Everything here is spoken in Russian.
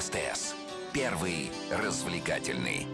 СТС. Первый развлекательный.